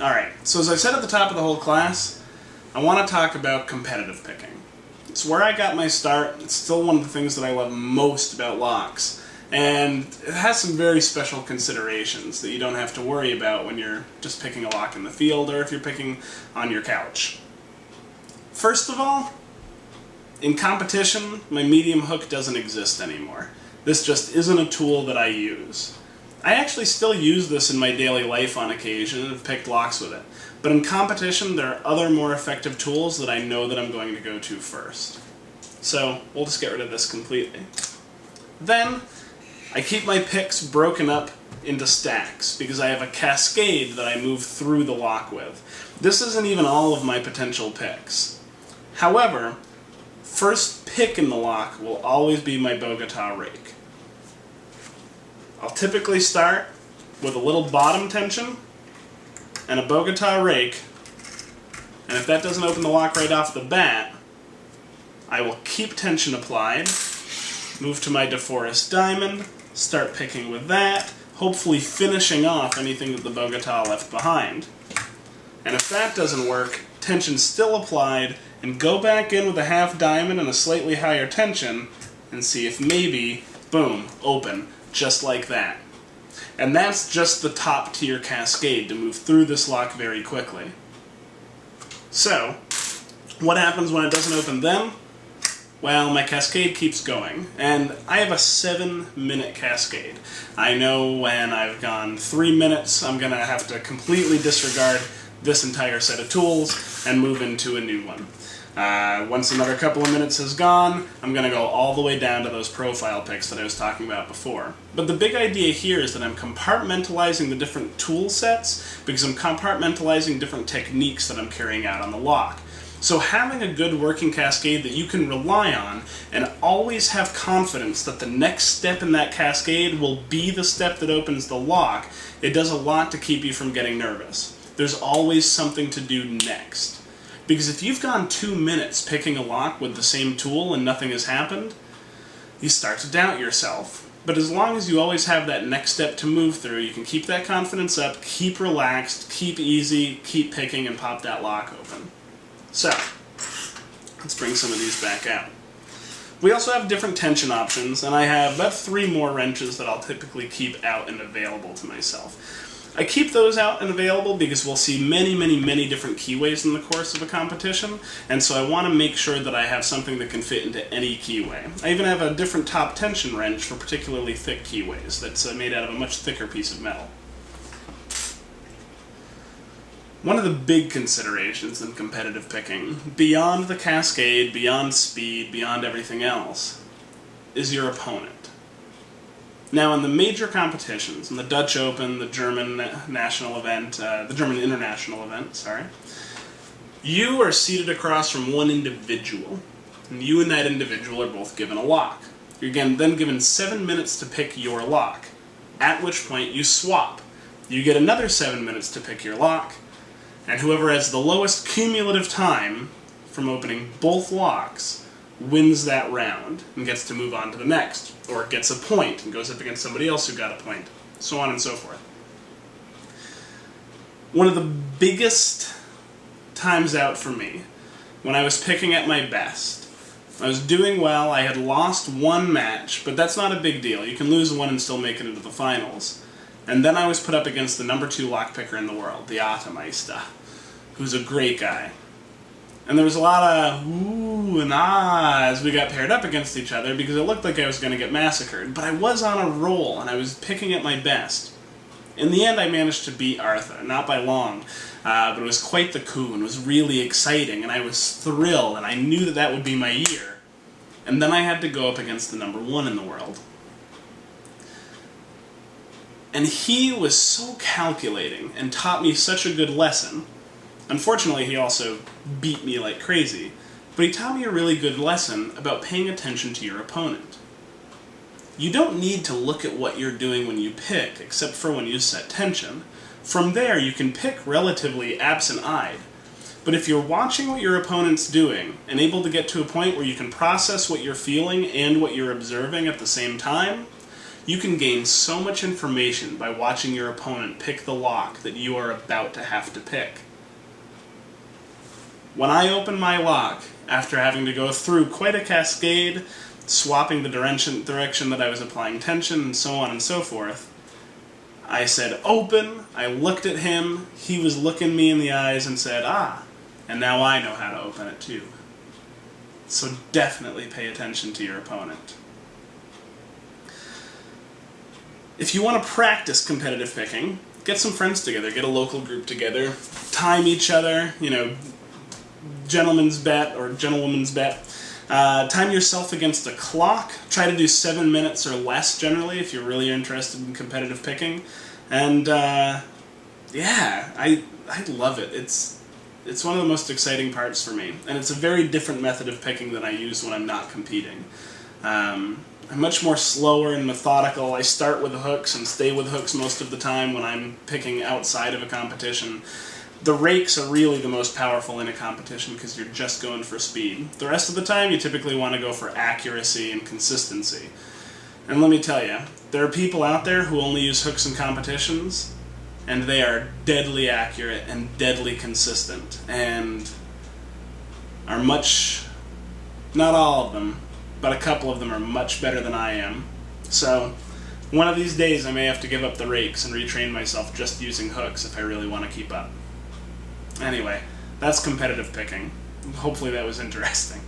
Alright, so as I said at the top of the whole class, I want to talk about competitive picking. It's where I got my start. It's still one of the things that I love most about locks. And it has some very special considerations that you don't have to worry about when you're just picking a lock in the field or if you're picking on your couch. First of all, in competition, my medium hook doesn't exist anymore. This just isn't a tool that I use. I actually still use this in my daily life on occasion and have picked locks with it. But in competition, there are other more effective tools that I know that I'm going to go to first. So, we'll just get rid of this completely. Then, I keep my picks broken up into stacks because I have a cascade that I move through the lock with. This isn't even all of my potential picks. However, first pick in the lock will always be my Bogota rake. I'll typically start with a little bottom tension and a Bogota rake, and if that doesn't open the lock right off the bat, I will keep tension applied, move to my DeForest Diamond, start picking with that, hopefully finishing off anything that the Bogota left behind. And if that doesn't work, tension still applied, and go back in with a half diamond and a slightly higher tension, and see if maybe, boom, open just like that. And that's just the top tier cascade to move through this lock very quickly. So, what happens when it doesn't open then? Well, my cascade keeps going, and I have a seven minute cascade. I know when I've gone three minutes, I'm going to have to completely disregard this entire set of tools and move into a new one. Uh, once another couple of minutes has gone, I'm going to go all the way down to those profile picks that I was talking about before. But the big idea here is that I'm compartmentalizing the different tool sets because I'm compartmentalizing different techniques that I'm carrying out on the lock. So having a good working cascade that you can rely on and always have confidence that the next step in that cascade will be the step that opens the lock, it does a lot to keep you from getting nervous. There's always something to do next. Because if you've gone two minutes picking a lock with the same tool and nothing has happened, you start to doubt yourself. But as long as you always have that next step to move through, you can keep that confidence up, keep relaxed, keep easy, keep picking, and pop that lock open. So, let's bring some of these back out. We also have different tension options, and I have about three more wrenches that I'll typically keep out and available to myself. I keep those out and available because we'll see many, many, many different keyways in the course of a competition, and so I want to make sure that I have something that can fit into any keyway. I even have a different top tension wrench for particularly thick keyways that's uh, made out of a much thicker piece of metal. One of the big considerations in competitive picking, beyond the cascade, beyond speed, beyond everything else, is your opponent. Now, in the major competitions, in the Dutch Open, the German national event, uh, the German international event, sorry, you are seated across from one individual, and you and that individual are both given a lock. You're again then given seven minutes to pick your lock, at which point you swap. You get another seven minutes to pick your lock, and whoever has the lowest cumulative time from opening both locks wins that round and gets to move on to the next, or gets a point and goes up against somebody else who got a point, so on and so forth. One of the biggest times out for me, when I was picking at my best, I was doing well, I had lost one match, but that's not a big deal. You can lose one and still make it into the finals. And then I was put up against the number two lockpicker in the world, the Atameister, who's a great guy. And there was a lot of ooh and ah as we got paired up against each other because it looked like I was going to get massacred. But I was on a roll and I was picking at my best. In the end, I managed to beat Arthur, not by long, uh, but it was quite the coup and was really exciting, and I was thrilled, and I knew that that would be my year. And then I had to go up against the number one in the world. And he was so calculating and taught me such a good lesson Unfortunately, he also beat me like crazy, but he taught me a really good lesson about paying attention to your opponent. You don't need to look at what you're doing when you pick, except for when you set tension. From there, you can pick relatively absent-eyed. But if you're watching what your opponent's doing, and able to get to a point where you can process what you're feeling and what you're observing at the same time, You can gain so much information by watching your opponent pick the lock that you are about to have to pick. When I opened my lock, after having to go through quite a cascade, swapping the direction, direction that I was applying tension, and so on and so forth, I said open, I looked at him, he was looking me in the eyes and said, ah, and now I know how to open it too. So definitely pay attention to your opponent. If you want to practice competitive picking, get some friends together, get a local group together, time each other, you know, gentleman's bet or gentlewoman's bet. Uh, time yourself against a clock. Try to do seven minutes or less generally if you're really interested in competitive picking. And uh, yeah, I I love it. It's it's one of the most exciting parts for me, and it's a very different method of picking than I use when I'm not competing. Um, I'm much more slower and methodical. I start with hooks and stay with hooks most of the time when I'm picking outside of a competition. The rakes are really the most powerful in a competition because you're just going for speed. The rest of the time you typically want to go for accuracy and consistency. And let me tell you, there are people out there who only use hooks in competitions, and they are deadly accurate and deadly consistent, and are much, not all of them, but a couple of them are much better than I am. So, one of these days I may have to give up the rakes and retrain myself just using hooks if I really want to keep up. Anyway, that's competitive picking. Hopefully that was interesting.